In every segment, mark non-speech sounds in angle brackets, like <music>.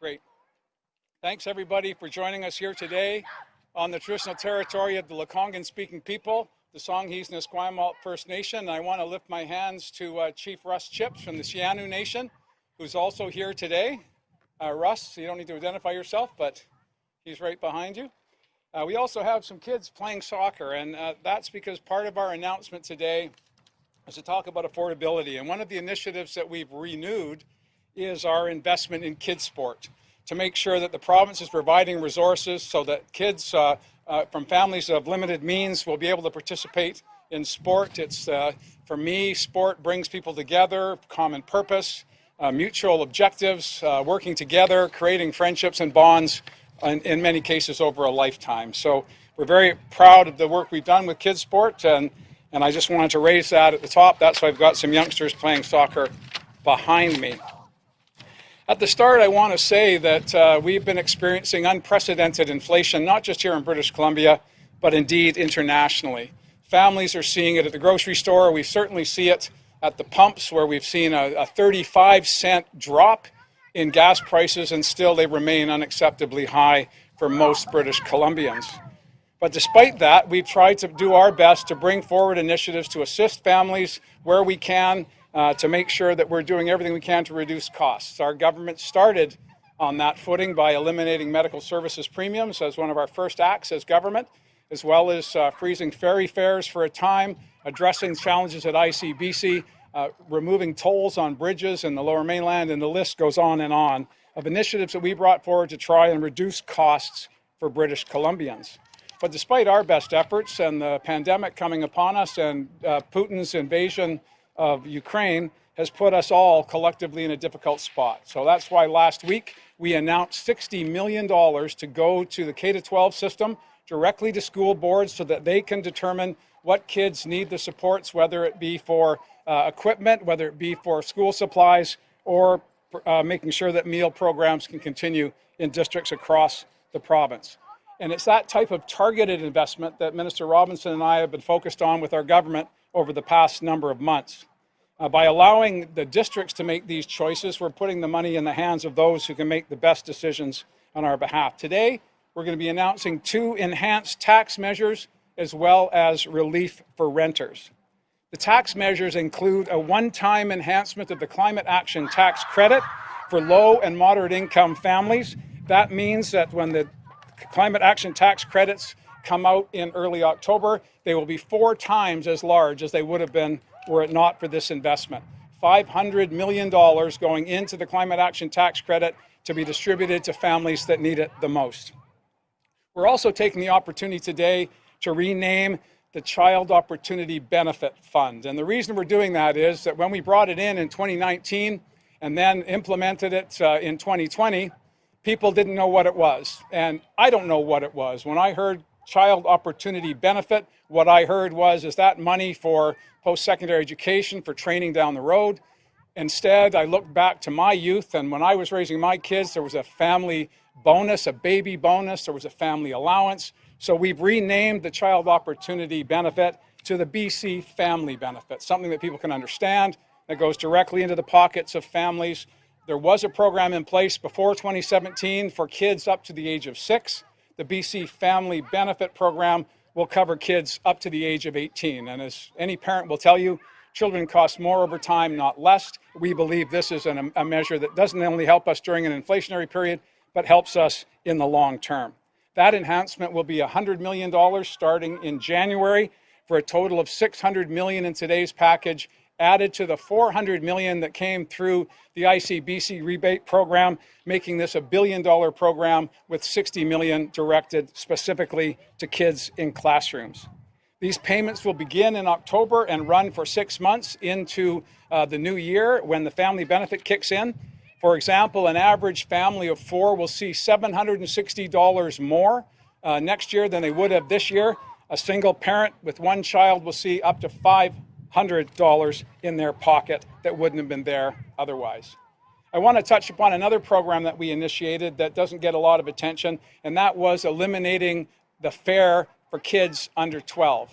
Great. Thanks everybody for joining us here today on the traditional territory of the Lekwungen speaking people, the Songhees and Esquimalt First Nation. I want to lift my hands to uh, Chief Russ Chipps from the Scia'new Nation, who's also here today. Uh, Russ, you don't need to identify yourself, but he's right behind you. Uh, we also have some kids playing soccer, and uh, that's because part of our announcement today is to talk about affordability. And one of the initiatives that we've renewed is our investment in kids sport to make sure that the province is providing resources so that kids uh, uh, from families of limited means will be able to participate in sport. It's, uh, for me, sport brings people together, common purpose, uh, mutual objectives, uh, working together, creating friendships and bonds, in, in many cases over a lifetime. So we're very proud of the work we've done with kids sport, and, and I just wanted to raise that at the top. That's why I've got some youngsters playing soccer behind me. At the start, I want to say that uh, we've been experiencing unprecedented inflation, not just here in British Columbia, but indeed internationally. Families are seeing it at the grocery store. We certainly see it at the pumps, where we've seen a, a 35 cent drop in gas prices, and still they remain unacceptably high for most British Columbians. But despite that, we've tried to do our best to bring forward initiatives to assist families where we can uh, to make sure that we're doing everything we can to reduce costs. Our government started on that footing by eliminating medical services premiums as one of our first acts as government, as well as uh, freezing ferry fares for a time, addressing challenges at ICBC, uh, removing tolls on bridges in the lower mainland, and the list goes on and on of initiatives that we brought forward to try and reduce costs for British Columbians. But despite our best efforts and the pandemic coming upon us and uh, Putin's invasion of Ukraine has put us all collectively in a difficult spot. So that's why last week we announced $60 million to go to the K-12 system directly to school boards so that they can determine what kids need the supports, whether it be for uh, equipment, whether it be for school supplies, or uh, making sure that meal programs can continue in districts across the province. And it's that type of targeted investment that Minister Robinson and I have been focused on with our government over the past number of months. Uh, by allowing the districts to make these choices, we're putting the money in the hands of those who can make the best decisions on our behalf. Today, we're going to be announcing two enhanced tax measures as well as relief for renters. The tax measures include a one-time enhancement of the climate action tax credit for low and moderate income families. That means that when the climate action tax credits come out in early October, they will be four times as large as they would have been were it not for this investment. $500 million going into the climate action tax credit to be distributed to families that need it the most. We're also taking the opportunity today to rename the Child Opportunity Benefit Fund. And the reason we're doing that is that when we brought it in in 2019 and then implemented it uh, in 2020, people didn't know what it was. And I don't know what it was. When I heard child opportunity benefit. What I heard was, is that money for post-secondary education, for training down the road? Instead, I looked back to my youth, and when I was raising my kids, there was a family bonus, a baby bonus, there was a family allowance. So we've renamed the child opportunity benefit to the BC family benefit, something that people can understand, that goes directly into the pockets of families. There was a program in place before 2017 for kids up to the age of six the BC Family Benefit Program will cover kids up to the age of 18. And as any parent will tell you, children cost more over time, not less. We believe this is an, a measure that doesn't only help us during an inflationary period, but helps us in the long term. That enhancement will be $100 million starting in January for a total of 600 million in today's package added to the 400 million that came through the ICBC rebate program, making this a billion dollar program with 60 million directed specifically to kids in classrooms. These payments will begin in October and run for six months into uh, the new year when the family benefit kicks in. For example, an average family of four will see $760 more uh, next year than they would have this year. A single parent with one child will see up to five $100 in their pocket that wouldn't have been there otherwise. I want to touch upon another program that we initiated that doesn't get a lot of attention, and that was eliminating the fare for kids under 12.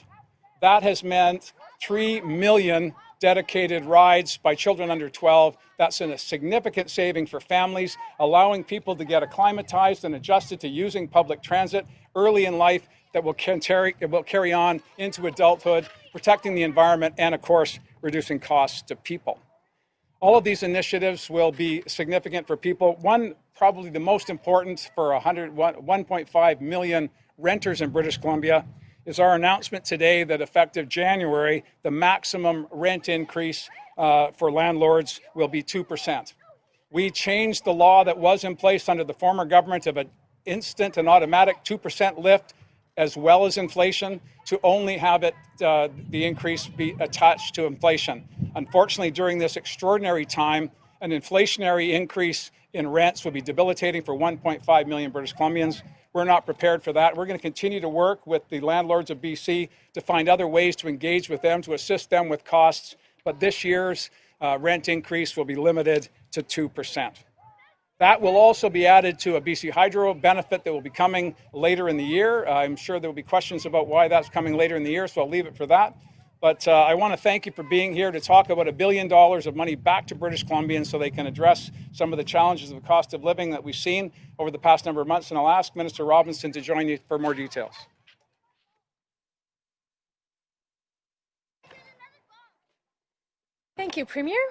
That has meant 3 million dedicated rides by children under 12. That's a significant saving for families, allowing people to get acclimatized and adjusted to using public transit early in life that will carry, will carry on into adulthood, protecting the environment, and of course, reducing costs to people. All of these initiatives will be significant for people. One, probably the most important for 100, 1.5 million renters in British Columbia is our announcement today that effective January, the maximum rent increase uh, for landlords will be 2%. We changed the law that was in place under the former government of an instant and automatic 2% lift as well as inflation to only have it uh, the increase be attached to inflation. Unfortunately, during this extraordinary time, an inflationary increase in rents would be debilitating for 1.5 million British Columbians. We're not prepared for that. We're going to continue to work with the landlords of BC to find other ways to engage with them, to assist them with costs. But this year's uh, rent increase will be limited to 2%. That will also be added to a BC Hydro benefit that will be coming later in the year. Uh, I'm sure there will be questions about why that's coming later in the year, so I'll leave it for that. But uh, I want to thank you for being here to talk about a billion dollars of money back to British Columbians so they can address some of the challenges of the cost of living that we've seen over the past number of months. And I'll ask Minister Robinson to join you for more details. Thank you, Premier.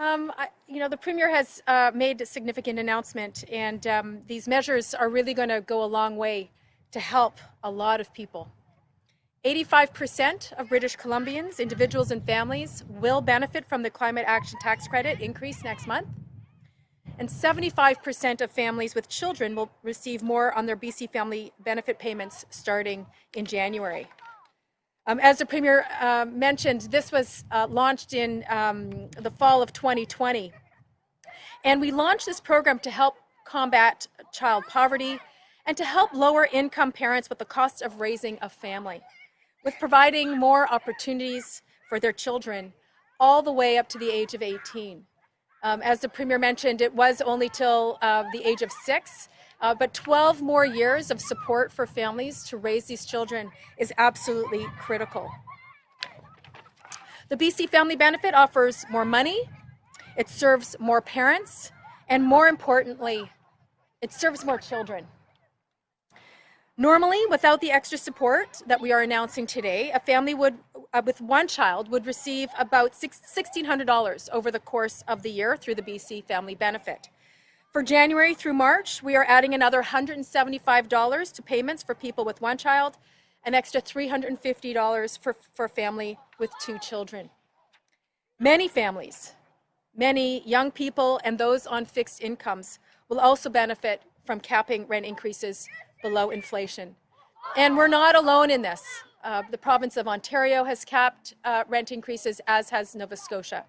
Um, I, you know, the Premier has uh, made a significant announcement, and um, these measures are really going to go a long way to help a lot of people. 85% of British Columbians, individuals and families, will benefit from the Climate Action Tax Credit increase next month. And 75% of families with children will receive more on their BC Family Benefit payments starting in January. Um, as the Premier uh, mentioned, this was uh, launched in um, the fall of 2020. And we launched this program to help combat child poverty and to help lower income parents with the cost of raising a family, with providing more opportunities for their children all the way up to the age of 18. Um, as the Premier mentioned, it was only till uh, the age of six, uh, but 12 more years of support for families to raise these children is absolutely critical. The BC Family Benefit offers more money, it serves more parents, and more importantly, it serves more children. Normally, without the extra support that we are announcing today, a family would, uh, with one child would receive about $1,600 over the course of the year through the BC Family Benefit. For January through March, we are adding another $175 to payments for people with one child, an extra $350 for, for family with two children. Many families, many young people and those on fixed incomes will also benefit from capping rent increases below inflation. And we're not alone in this. Uh, the province of Ontario has capped uh, rent increases, as has Nova Scotia.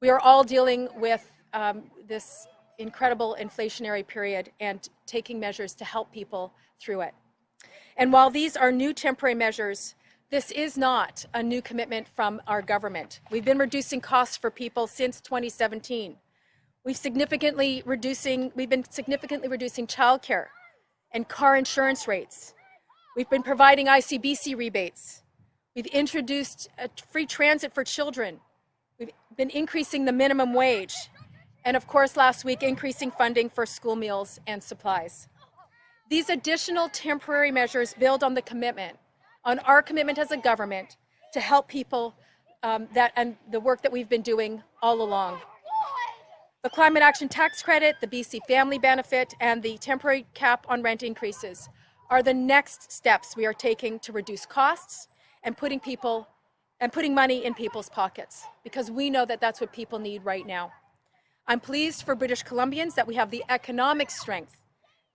We are all dealing with um, this incredible inflationary period and taking measures to help people through it. And while these are new temporary measures, this is not a new commitment from our government. We've been reducing costs for people since 2017. We've significantly reducing, we've been significantly reducing childcare and car insurance rates. We've been providing ICBC rebates. We've introduced free transit for children. We've been increasing the minimum wage and of course last week increasing funding for school meals and supplies. These additional temporary measures build on the commitment, on our commitment as a government to help people um, that and the work that we've been doing all along. The Climate Action Tax Credit, the BC Family Benefit, and the temporary cap on rent increases are the next steps we are taking to reduce costs and putting people and putting money in people's pockets because we know that that's what people need right now. I'm pleased for British Columbians that we have the economic strength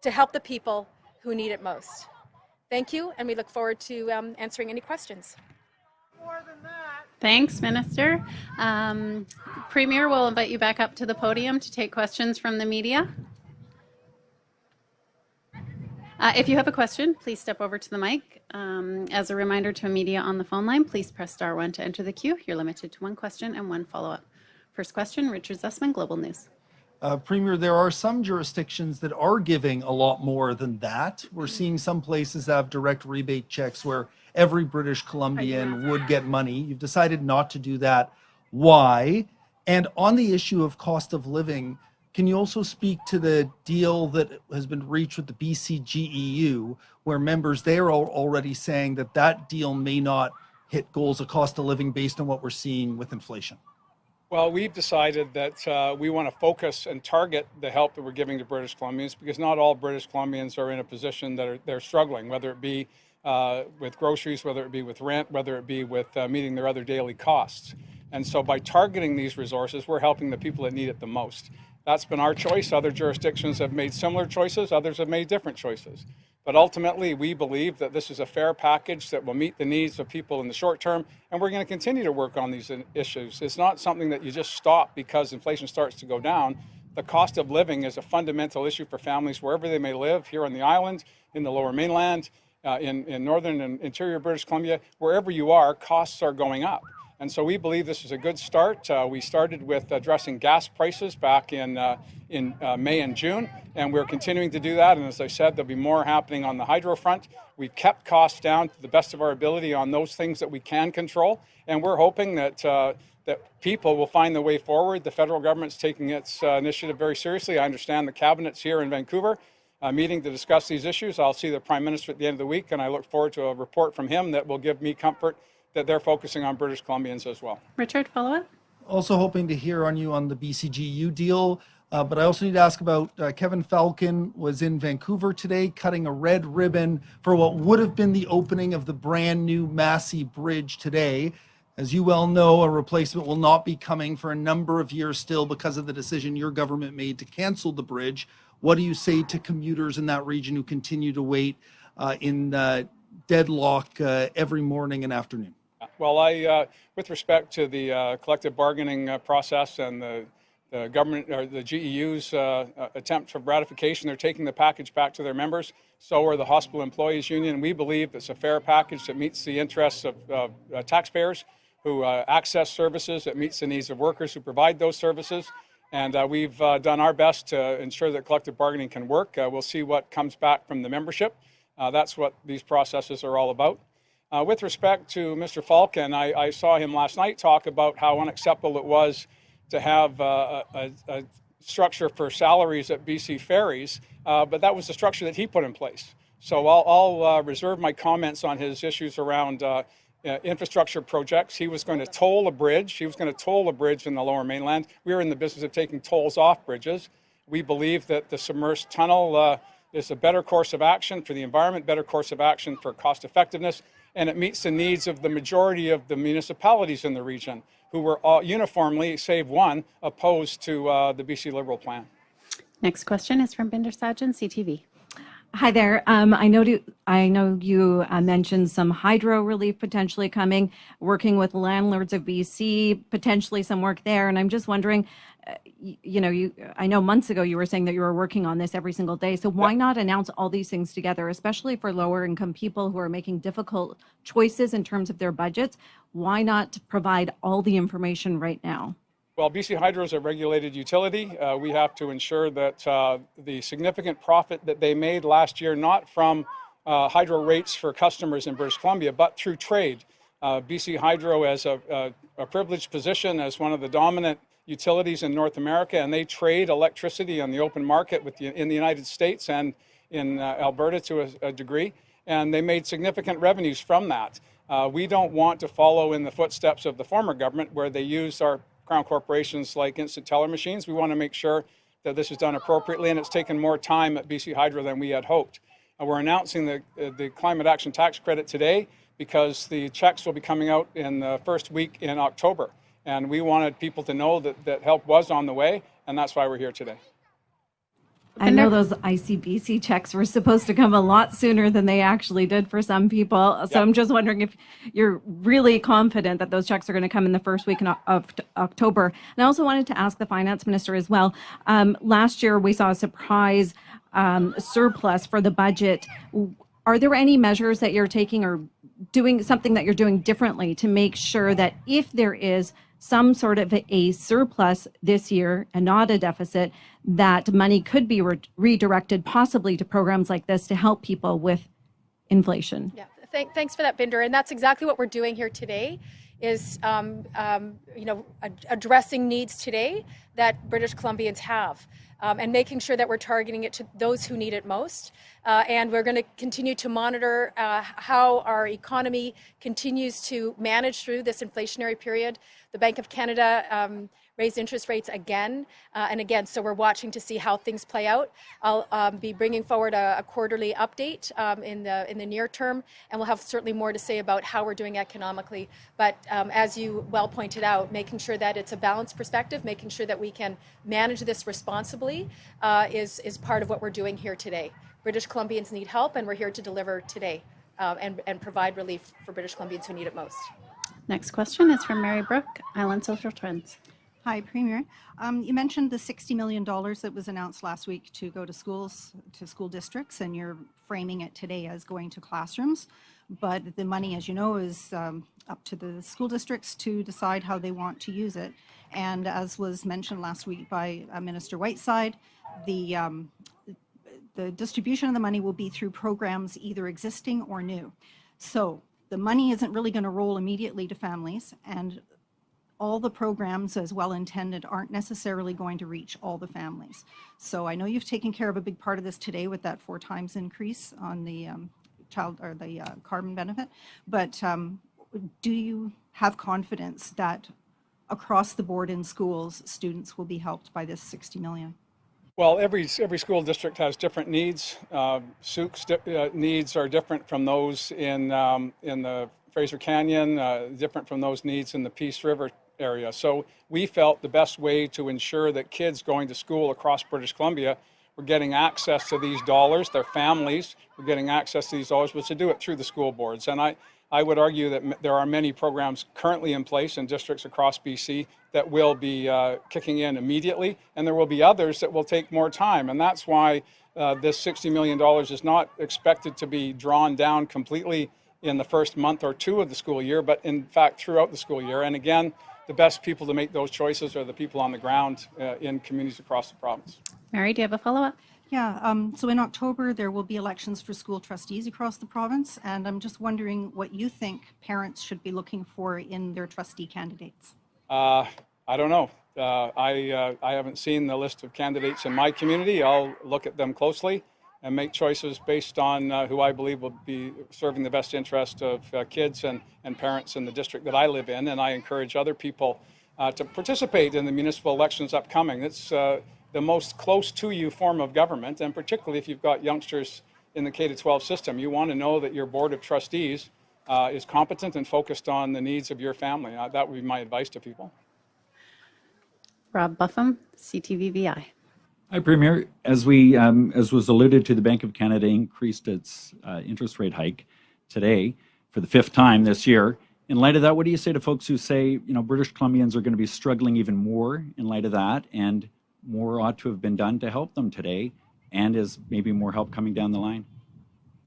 to help the people who need it most. Thank you, and we look forward to um, answering any questions. Thanks, Minister. Um, Premier, we'll invite you back up to the podium to take questions from the media. Uh, if you have a question, please step over to the mic. Um, as a reminder to media on the phone line, please press star one to enter the queue. You're limited to one question and one follow-up. First question, Richard Zussman, Global News. Uh, Premier, there are some jurisdictions that are giving a lot more than that. We're seeing some places have direct rebate checks where every British Columbian would get money. You've decided not to do that. Why? And on the issue of cost of living, can you also speak to the deal that has been reached with the BCGEU, where members there are already saying that that deal may not hit goals of cost of living based on what we're seeing with inflation? Well, we've decided that uh, we want to focus and target the help that we're giving to British Columbians because not all British Columbians are in a position that are, they're struggling, whether it be uh, with groceries, whether it be with rent, whether it be with uh, meeting their other daily costs. And so by targeting these resources, we're helping the people that need it the most. That's been our choice. Other jurisdictions have made similar choices, others have made different choices. But ultimately, we believe that this is a fair package that will meet the needs of people in the short term, and we're going to continue to work on these issues. It's not something that you just stop because inflation starts to go down. The cost of living is a fundamental issue for families wherever they may live, here on the island, in the lower mainland, uh, in, in northern and interior British Columbia, wherever you are, costs are going up. And so we believe this is a good start. Uh, we started with addressing gas prices back in, uh, in uh, May and June, and we're continuing to do that. And as I said, there'll be more happening on the hydro front. We've kept costs down to the best of our ability on those things that we can control, and we're hoping that uh, that people will find the way forward. The federal government's taking its uh, initiative very seriously. I understand the cabinet's here in Vancouver. Uh, meeting to discuss these issues. I'll see the Prime Minister at the end of the week, and I look forward to a report from him that will give me comfort that they're focusing on British Columbians as well. Richard, follow up? Also hoping to hear on you on the BCGEU deal. Uh, but I also need to ask about uh, Kevin Falcon was in Vancouver today cutting a red ribbon for what would have been the opening of the brand new Massey Bridge today. As you well know, a replacement will not be coming for a number of years still because of the decision your government made to cancel the bridge. What do you say to commuters in that region who continue to wait uh, in uh, deadlock uh, every morning and afternoon? Well, I, uh, with respect to the uh, collective bargaining uh, process and the, the, government or the GEU's uh, uh, attempt for ratification, they're taking the package back to their members. So are the Hospital Employees Union. We believe it's a fair package that meets the interests of uh, taxpayers who access services, that meets the needs of workers who provide those services. And we've done our best to ensure that collective bargaining can work. we'll see what comes back from the membership. that's what these processes are all about. Uh, with respect to Mr. Falcon, I, I, saw him last night talk about how unacceptable it was to have uh, a, a, structure for salaries at BC Ferries, uh, but that was the structure that he put in place. So I'll, I'll uh, reserve my comments on his issues around uh, uh, infrastructure projects. He was going to toll a bridge. He was going to toll a bridge in the lower mainland. We are in the business of taking tolls off bridges. We believe that the submerged tunnel is a better course of action for the environment, better course of action for cost effectiveness, and it meets the needs of the majority of the municipalities in the region who were all uniformly, save one, opposed to uh, the BC Liberal plan. Next question is from Bhinder Sajan, CTV. Hi there. Um, I know do, I know you uh, mentioned some hydro relief potentially coming, working with landlords of BC, potentially some work there, and I'm just wondering, you, know, you I know months ago you were saying that you were working on this every single day. So why not announce all these things together, especially for lower income people who are making difficult choices in terms of their budgets? Why not provide all the information right now? Well, BC Hydro is a regulated utility. Uh, we have to ensure that uh, the significant profit that they made last year, not from uh, hydro rates for customers in British Columbia, but through trade. Uh, BC Hydro has a, a, a, privileged position as one of the dominant utilities in North America, and they trade electricity on the open market the, in the United States and in uh, Alberta to a, a, degree, and they made significant revenues from that. Uh, we don't want to follow in the footsteps of the former government where they used our crown corporations like instant teller machines. We want to make sure that this is done appropriately, and it's taken more time at BC Hydro than we had hoped. We're announcing the, uh, the climate action tax credit today because the checks will be coming out in the first week in October. And we wanted people to know that, that help was on the way, and that's why we're here today. I know those ICBC checks were supposed to come a lot sooner than they actually did for some people. So yep. I'm just wondering if you're really confident that those checks are going to come in the first week of October. And I also wanted to ask the finance minister as well. Um, last year, we saw a surprise um, surplus for the budget. Are there any measures that you're taking or doing something that you're doing differently to make sure that if there is some sort of a surplus this year and not a deficit, that money could be re- redirected possibly to programs like this to help people with inflation. Yeah, thank, thanks for that, Bhinder. And that's exactly what we're doing here today is, um, um, you know, ad- addressing needs today that British Columbians have. Um, and making sure that we're targeting it to those who need it most. Uh, and we're going to continue to monitor uh, how our economy continues to manage through this inflationary period. The Bank of Canada um, raised interest rates again uh, and again, so we're watching to see how things play out. I'll um, be bringing forward a, a quarterly update um, in the in the near term, and we'll have certainly more to say about how we're doing economically. But um, as you well pointed out, making sure that it's a balanced perspective, making sure that we can manage this responsibly, uh, is is part of what we're doing here today. British Columbians need help, and we're here to deliver today uh, and and provide relief for British Columbians who need it most. Next question is from Mary Brooke, Island Social Trends. Hi, Premier. Um, you mentioned the $60 million that was announced last week to go to schools, to school districts, and you're framing it today as going to classrooms. But the money, as you know, is um, up to the school districts to decide how they want to use it. And as was mentioned last week by uh, Minister Whiteside, the um, the distribution of the money will be through programs either existing or new. So the money isn't really going to roll immediately to families, and all the programs, as well intended, aren't necessarily going to reach all the families. So I know you've taken care of a big part of this today with that four times increase on the um, child or the uh, carbon benefit, but um, do you have confidence that across the board in schools, students will be helped by this 60 million? Well, every, every school district has different needs. Uh, Sooke's uh, needs are different from those in, um, in the Fraser Canyon, uh, different from those needs in the Peace River area. So we felt the best way to ensure that kids going to school across British Columbia were getting access to these dollars, their families were getting access to these dollars, was to do it through the school boards. And I, I would argue that there are many programs currently in place in districts across BC that will be uh, kicking in immediately, and there will be others that will take more time. And that's why uh, this $60 million is not expected to be drawn down completely in the first month or two of the school year, but in fact throughout the school year. And again, the best people to make those choices are the people on the ground uh, in communities across the province. Mary, do you have a follow-up? Yeah, um, so in October, there will be elections for school trustees across the province, and I'm just wondering what you think parents should be looking for in their trustee candidates. Uh, I don't know. Uh, I, uh, I haven't seen the list of candidates in my community. I'll look at them closely and make choices based on uh, who I believe will be serving the best interest of uh, kids and, and parents in the district that I live in. And I encourage other people uh, to participate in the municipal elections upcoming. It's uh, the most close to you form of government, and particularly if you've got youngsters in the K 12 system, you want to know that your board of trustees uh, is competent and focused on the needs of your family. Uh, that would be my advice to people. Rob Buffam, CTVVI. Hi, Premier. As we, um, as was alluded to, the Bank of Canada increased its uh, interest rate hike today for the fifth time this year. In light of that, what do you say to folks who say, you know, British Columbians are going to be struggling even more in light of that, and more ought to have been done to help them today, and is maybe more help coming down the line?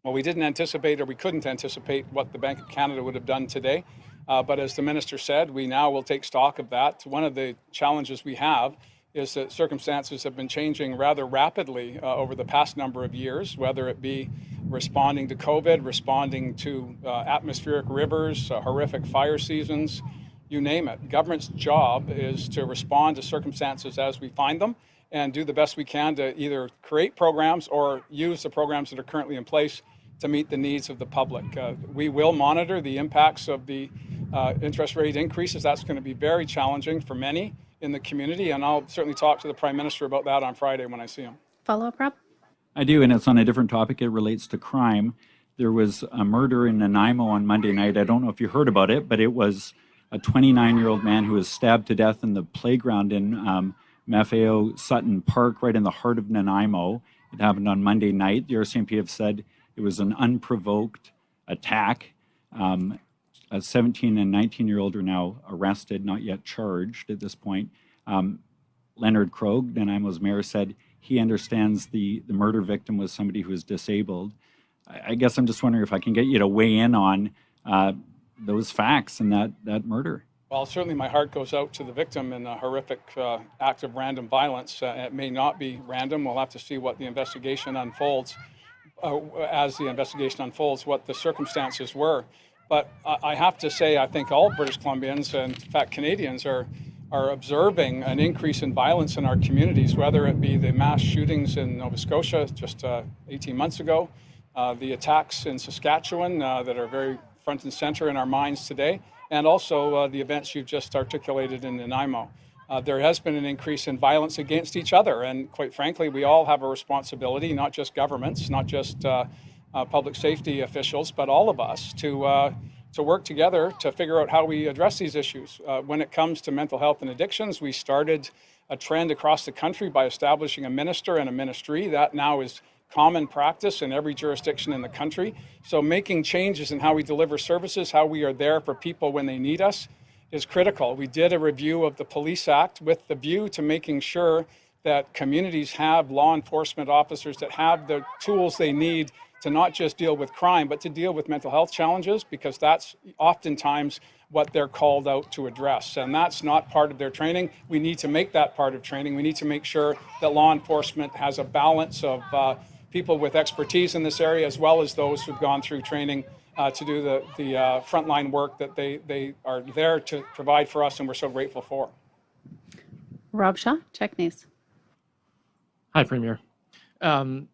Well, we didn't anticipate or we couldn't anticipate what the Bank of Canada would have done today. Uh, but as the minister said, we now will take stock of that. One of the challenges we have is that circumstances have been changing rather rapidly uh, over the past number of years, whether it be responding to COVID, responding to uh, atmospheric rivers, uh, horrific fire seasons, you name it. Government's job is to respond to circumstances as we find them and do the best we can to either create programs or use the programs that are currently in place to meet the needs of the public. Uh, we will monitor the impacts of the uh, interest rate increases. That's going to be very challenging for many in the community, and I'll certainly talk to the Prime Minister about that on Friday when I see him. Follow-up, Rob? I do, and it's on a different topic. It relates to crime. There was a murder in Nanaimo on Monday night. I don't know if you heard about it, but it was a 29 year old man who was stabbed to death in the playground in um, Maffeo Sutton Park, right in the heart of Nanaimo. It happened on Monday night. The RCMP have said it was an unprovoked attack. Um, a 17 and 19 year old are now arrested, not yet charged at this point. Um, Leonard Krog, Nanaimo's mayor, said he understands the, the murder victim was somebody who was disabled. I, I guess I'm just wondering if I can get you to weigh in on uh, those facts and that, that murder. Well, certainly my heart goes out to the victim in a horrific uh, act of random violence. Uh, it may not be random. We'll have to see what the investigation unfolds. Uh, as the investigation unfolds, what the circumstances were. But I I have to say, I think all British Columbians and in fact Canadians are are observing an increase in violence in our communities, whether it be the mass shootings in Nova Scotia just uh, 18 months ago, uh, the attacks in Saskatchewan uh, that are very front and center in our minds today, and also uh, the events you've just articulated in Nanaimo. Uh, there has been an increase in violence against each other, and quite frankly, we all have a responsibility, not just governments, not just uh, uh, public safety officials, but all of us to uh, to work together to figure out how we address these issues. Uh, when it comes to mental health and addictions, we started a trend across the country by establishing a minister and a ministry. That now is common practice in every jurisdiction in the country. So making changes in how we deliver services, how we are there for people when they need us, is critical. We did a review of the Police Act with the view to making sure that communities have law enforcement officers that have the tools they need to not just deal with crime, but to deal with mental health challenges, because that's oftentimes what they're called out to address. And that's not part of their training. We need to make that part of training. We need to make sure that law enforcement has a balance of uh, people with expertise in this area, as well as those who've gone through training uh, to do the, the uh, frontline work that they, they are there to provide for us, and we're so grateful for. Rob Shaw, CHEK News. Hi, Premier. Um,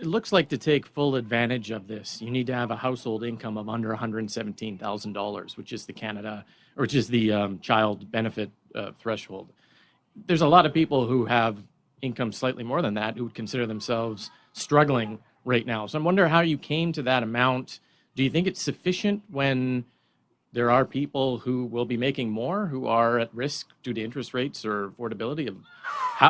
it looks like to take full advantage of this, you need to have a household income of under $117,000, which is the Canada, or which is the um, child benefit uh, threshold. There's a lot of people who have income slightly more than that who would consider themselves struggling right now. So I wonder how you came to that amount. Do you think it's sufficient when there are people who will be making more who are at risk due to interest rates or affordability of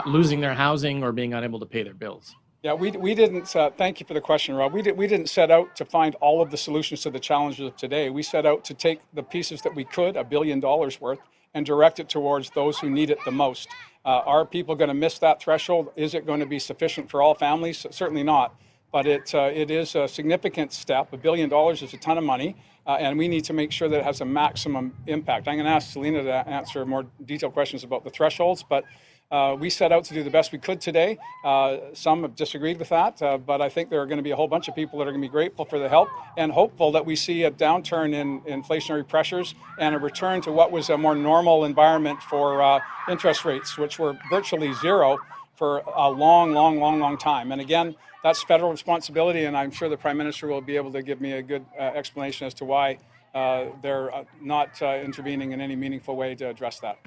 losing their housing or being unable to pay their bills? Yeah, we, we didn't, uh, thank you for the question, Rob. We, did, we didn't set out to find all of the solutions to the challenges of today. We set out to take the pieces that we could, a billion dollars worth, and direct it towards those who need it the most. Uh, are people going to miss that threshold? Is it going to be sufficient for all families? Certainly not. But it, uh, it is a significant step. A billion dollars is a ton of money, uh, and we need to make sure that it has a maximum impact. I'm going to ask Selina to answer more detailed questions about the thresholds, but uh, we set out to do the best we could today. Uh, some have disagreed with that, uh, but I think there are going to be a whole bunch of people that are going to be grateful for the help and hopeful that we see a downturn in inflationary pressures and a return to what was a more normal environment for uh, interest rates, which were virtually zero for a long, long, long, long time. And again, that's federal responsibility, and I'm sure the Prime Minister will be able to give me a good uh, explanation as to why uh, they're not intervening in any meaningful way to address that.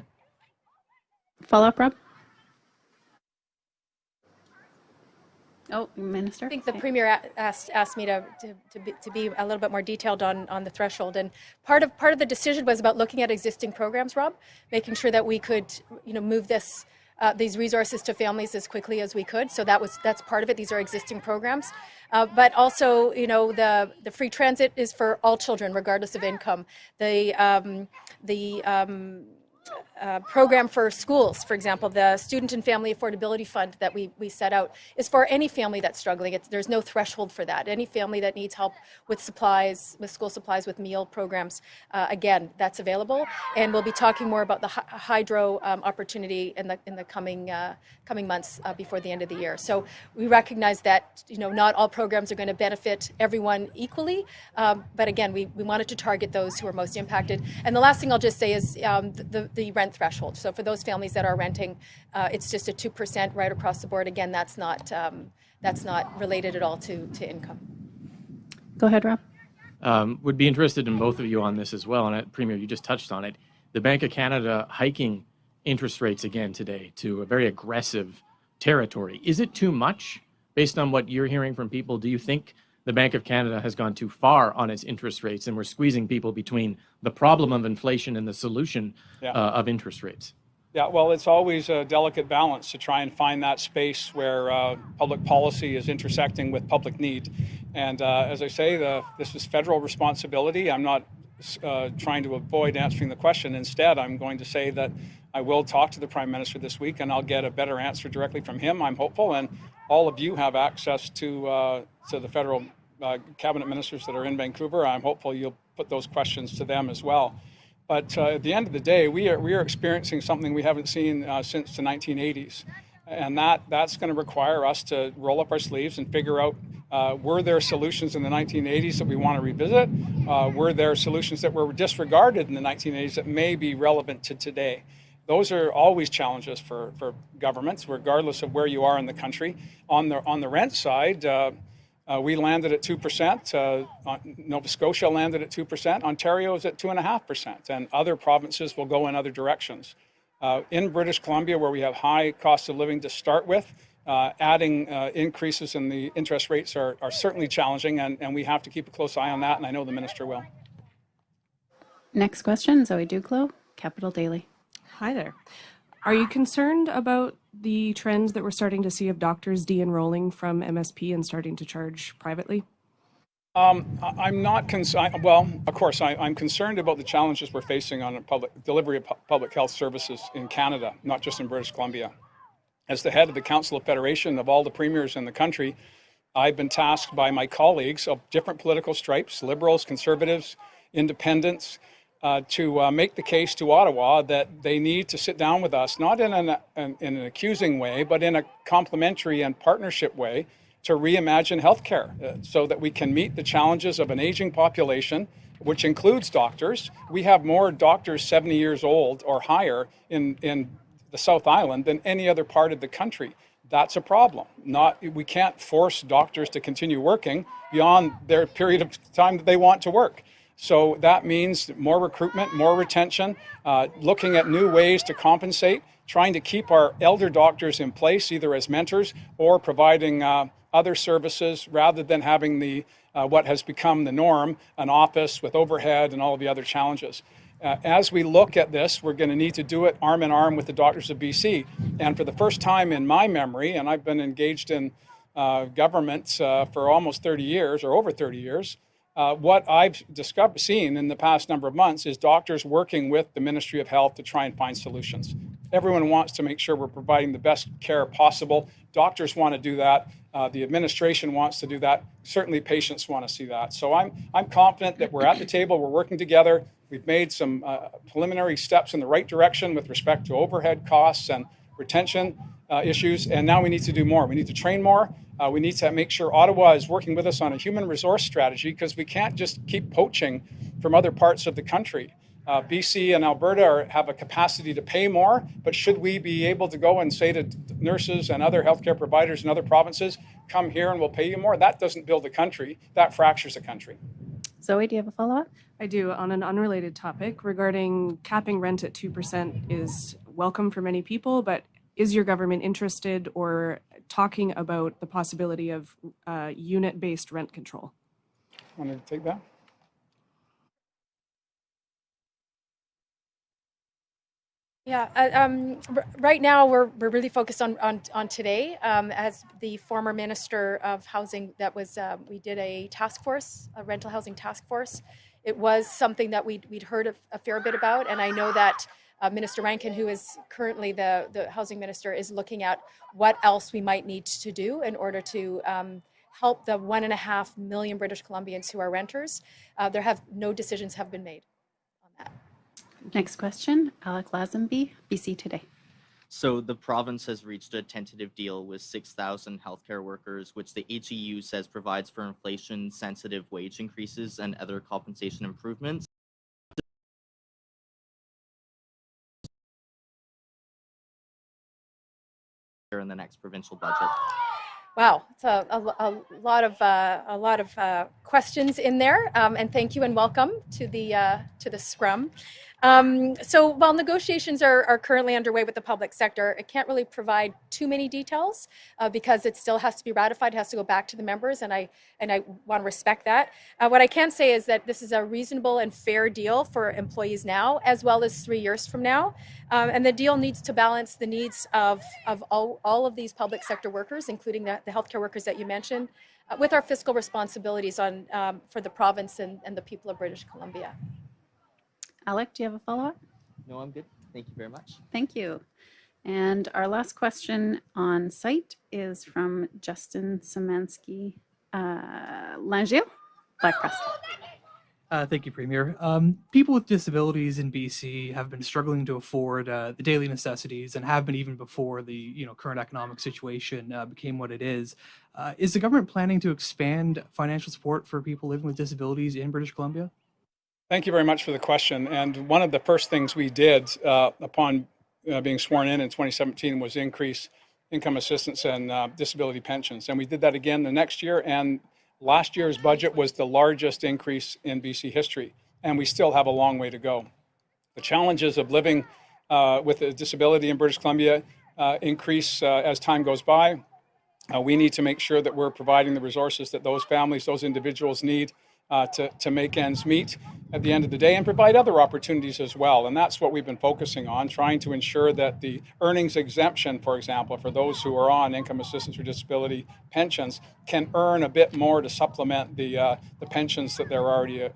Follow up, Rob? Oh, Minister. I think the premier asked asked me to to, to, be, to be a little bit more detailed on on the threshold, and part of part of the decision was about looking at existing programs, Rob, making sure that we could you know move this. Uh, these resources to families as quickly as we could. So that was that's part of it. These are existing programs, uh, but also you know the the free transit is for all children regardless of income. The um, the um, uh, program for schools, for example, the Student and Family Affordability Fund that we, we set out is for any family that's struggling. It's, there's no threshold for that. Any family that needs help with supplies, with school supplies, with meal programs, uh, again, that's available. And we'll be talking more about the hydro um, opportunity in the in the coming uh, coming months uh, before the end of the year. So we recognize that you know not all programs are going to benefit everyone equally, um, but again, we, we wanted to target those who are most impacted. And the last thing I'll just say is um, the, the rent threshold. So for those families that are renting, uh, it's just a 2% right across the board. Again, that's not, um, that's not related at all to, to income. Go ahead, Rob. Um, would be interested in both of you on this as well. And uh, Premier, you just touched on it. The Bank of Canada hiking interest rates again today to a very aggressive territory. Is it too much based on what you're hearing from people? Do you think the Bank of Canada has gone too far on its interest rates, and we're squeezing people between the problem of inflation and the solution yeah. uh, of interest rates. Yeah, well, it's always a delicate balance to try and find that space where uh, public policy is intersecting with public need. And uh, as I say, the, this is federal responsibility. I'm not uh, trying to avoid answering the question. Instead, I'm going to say that I will talk to the Prime Minister this week and I'll get a better answer directly from him. I'm hopeful. And all of you have access to, uh, to the federal uh, cabinet ministers that are in Vancouver. I'm hopeful you'll put those questions to them as well. But uh, at the end of the day, we are, we are experiencing something we haven't seen uh, since the 1980s. And that, that's going to require us to roll up our sleeves and figure out uh, were there solutions in the 1980s that we want to revisit? Uh, were there solutions that were disregarded in the 1980s that may be relevant to today? Those are always challenges for, for governments, regardless of where you are in the country. On the, on the rent side, uh, we landed at 2%. Uh, Nova Scotia landed at 2%. Ontario is at 2.5%. And other provinces will go in other directions. Uh, in British Columbia, where we have high cost of living to start with, uh, adding uh, increases in the interest rates are, are certainly challenging, and, and we have to keep a close eye on that, and I know the minister will. Next question, Zoe Ducklow, Capital Daily. Hi there. Are you concerned about the trends that we're starting to see of doctors de-enrolling from MSP and starting to charge privately? Um, I'm not concerned. Well, of course, I, I'm concerned about the challenges we're facing on public delivery of pu- public health services in Canada, not just in British Columbia. As the head of the Council of Federation of all the premiers in the country, I've been tasked by my colleagues of different political stripes, liberals, conservatives, independents, uh, to uh, make the case to Ottawa that they need to sit down with us, not in an, an, in an accusing way, but in a complementary and partnership way to reimagine healthcare uh, so that we can meet the challenges of an aging population, which includes doctors. We have more doctors 70 years old or higher in, in the South Island than any other part of the country. That's a problem. Not, we can't force doctors to continue working beyond their period of time that they want to work. So that means more recruitment, more retention, uh, looking at new ways to compensate, trying to keep our elder doctors in place, either as mentors or providing uh, other services rather than having the uh, what has become the norm, an office with overhead and all of the other challenges. Uh, as we look at this, we're going to need to do it arm in arm with the doctors of BC. And for the first time in my memory, and I've been engaged in uh, government uh, for almost 30 years or over 30 years, uh, what I've discovered, seen in the past number of months is doctors working with the Ministry of Health to try and find solutions. Everyone wants to make sure we're providing the best care possible. Doctors want to do that. Uh, the administration wants to do that. Certainly, patients want to see that. So I'm I'm confident that we're at the table. We're working together. We've made some uh, preliminary steps in the right direction with respect to overhead costs and retention uh, issues, and now we need to do more. We need to train more. Uh, we need to make sure Ottawa is working with us on a human resource strategy because we can't just keep poaching from other parts of the country. Uh, BC and Alberta are, have a capacity to pay more, but should we be able to go and say to nurses and other healthcare providers in other provinces, come here and we'll pay you more? That doesn't build a country, that fractures a country. Zoe, do you have a follow-up? I do. On an unrelated topic regarding capping rent at 2% is welcome for many people, but is your government interested or talking about the possibility of uh, unit-based rent control? Want to take that? Yeah, uh, um, right now we're, we're really focused on, on, on today. Um, as the former minister of housing, that was uh, we did a task force, a rental housing task force. It was something that we'd, we'd heard a, a fair bit about, and I know that uh, Minister Rankin, who is currently the, the housing minister, is looking at what else we might need to do in order to um, help the one and a half million British Columbians who are renters. Uh, there have no decisions have been made on that. Next question, Alec Lazenby, BC Today. So the province has reached a tentative deal with 6,000 healthcare workers, which the HEU says provides for inflation-sensitive wage increases and other compensation improvements. In the next provincial budget. Wow, it's a, a, a lot of uh, a lot of uh, questions in there, um, and thank you and welcome to the uh, to the scrum. Um, so while negotiations are, are currently underway with the public sector, it can't really provide too many details uh, because it still has to be ratified, has to go back to the members, and I and I want to respect that. Uh, what I can say is that this is a reasonable and fair deal for employees now, as well as three years from now, um, and the deal needs to balance the needs of of all, all of these public sector workers, including the, the healthcare workers that you mentioned, uh, with our fiscal responsibilities on um, for the province and, and the people of British Columbia. Alec, do you have a follow-up? No, I'm good. Thank you very much. Thank you. And our last question on site is from Justin Szymanski, uh, Langio, Black Press. Uh, thank you, Premier. Um, people with disabilities in BC have been struggling to afford uh, the daily necessities and have been even before the you know current economic situation uh, became what it is. Uh, is the government planning to expand financial support for people living with disabilities in British Columbia? Thank you very much for the question. And one of the first things we did uh, upon uh, being sworn in in 2017 was increase income assistance and uh, disability pensions. And we did that again the next year. And last year's budget was the largest increase in BC history. And we still have a long way to go. The challenges of living uh, with a disability in British Columbia uh, increase uh, as time goes by. We need to make sure that we're providing the resources that those families, those individuals need uh, to, to make ends meet at the end of the day and provide other opportunities as well. And that's what we've been focusing on, trying to ensure that the earnings exemption, for example, for those who are on income assistance or disability pensions can earn a bit more to supplement the, uh, the pensions that they're already uh,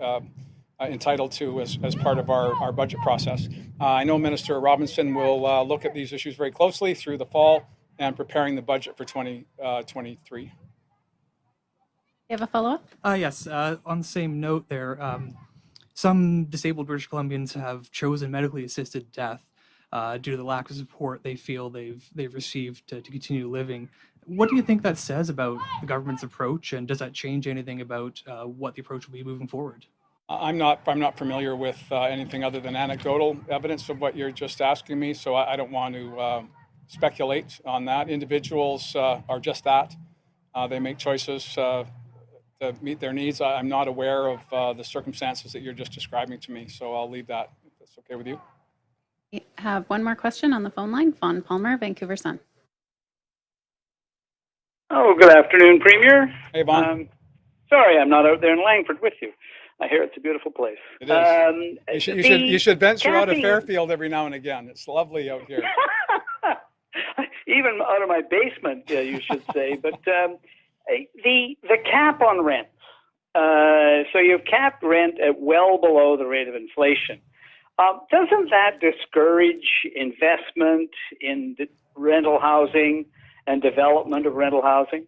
uh, entitled to as, as part of our, our budget process. Uh, I know Minister Robinson will uh, look at these issues very closely through the fall and preparing the budget for 2023. You have a follow-up? Uh, yes. Uh, on the same note, there, um, some disabled British Columbians have chosen medically assisted death uh, due to the lack of support they feel they've they've received to, to continue living. What do you think that says about the government's approach, and does that change anything about uh, what the approach will be moving forward? I'm not, I'm not familiar with uh, anything other than anecdotal evidence of what you're just asking me, so I, I don't want to uh, speculate on that. Individuals uh, are just that. Uh, they make choices uh, to meet their needs. I, I'm not aware of uh, the circumstances that you're just describing to me, so I'll leave that if that's okay with you. We have one more question on the phone line. Vaughn Palmer, Vancouver Sun. Oh, good afternoon, Premier. Hey, Vaughn. Um, sorry, I'm not out there in Langford with you. I hear it's a beautiful place. It is. Um, you, should, you, should, you should venture out of Fairfield every now and again. It's lovely out here. <laughs> Even out of my basement, uh, you should say. But um, the the cap on rents. Uh, so you've capped rent at well below the rate of inflation. Um, doesn't that discourage investment in rental housing and development of rental housing?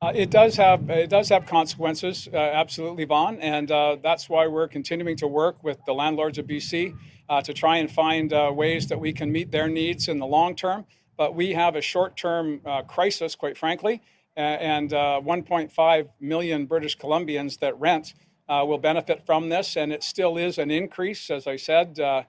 Uh, it does have it does have consequences, uh, absolutely, Vaughn, and uh, that's why we're continuing to work with the landlords of BC uh, to try and find uh, ways that we can meet their needs in the long term. But we have a short-term uh, crisis, quite frankly, and uh, 1.5 million British Columbians that rent uh, will benefit from this, and it still is an increase, as I said. Uh,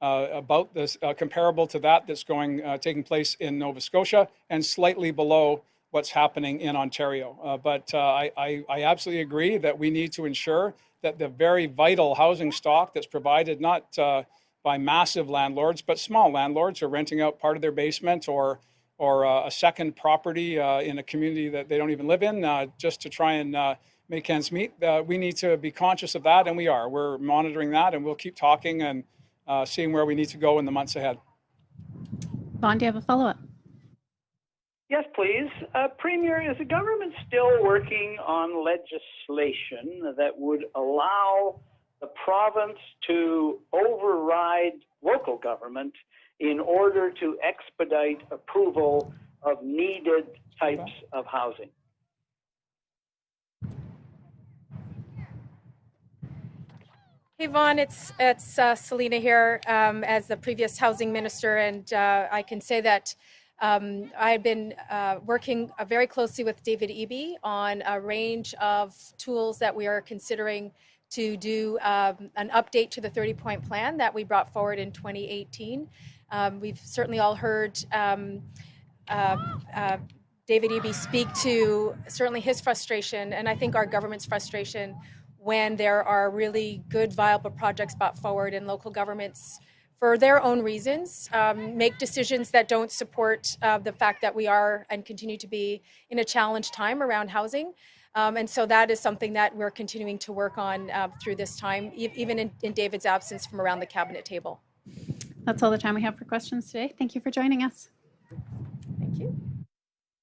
uh, about this uh, comparable to that that's going uh, taking place in Nova Scotia and slightly below what's happening in Ontario. Uh, but uh, I, I, I absolutely agree that we need to ensure that the very vital housing stock that's provided not uh, by massive landlords but small landlords who are renting out part of their basement or or uh, a second property uh, in a community that they don't even live in uh, just to try and uh, make ends meet. Uh, we need to be conscious of that, and we are. We're monitoring that, and we'll keep talking and uh, seeing where we need to go in the months ahead. Vaughn, do you have a follow-up? Yes, please. Uh, Premier, is the government still working on legislation that would allow the province to override local government in order to expedite approval of needed types of housing? Hey Vaughn, it's it's uh, Selina here um, as the previous housing minister, and uh, I can say that um, I've been uh, working uh, very closely with David Eby on a range of tools that we are considering to do um, an update to the 30-point plan that we brought forward in 2018. Um, we've certainly all heard um, uh, uh, David Eby speak to certainly his frustration, and I think our government's frustration when there are really good, viable projects brought forward and local governments, for their own reasons, um, make decisions that don't support uh, the fact that we are and continue to be in a challenged time around housing. Um, and so that is something that we're continuing to work on uh, through this time, e- even in, in David's absence from around the cabinet table. That's all the time we have for questions today. Thank you for joining us. Thank you.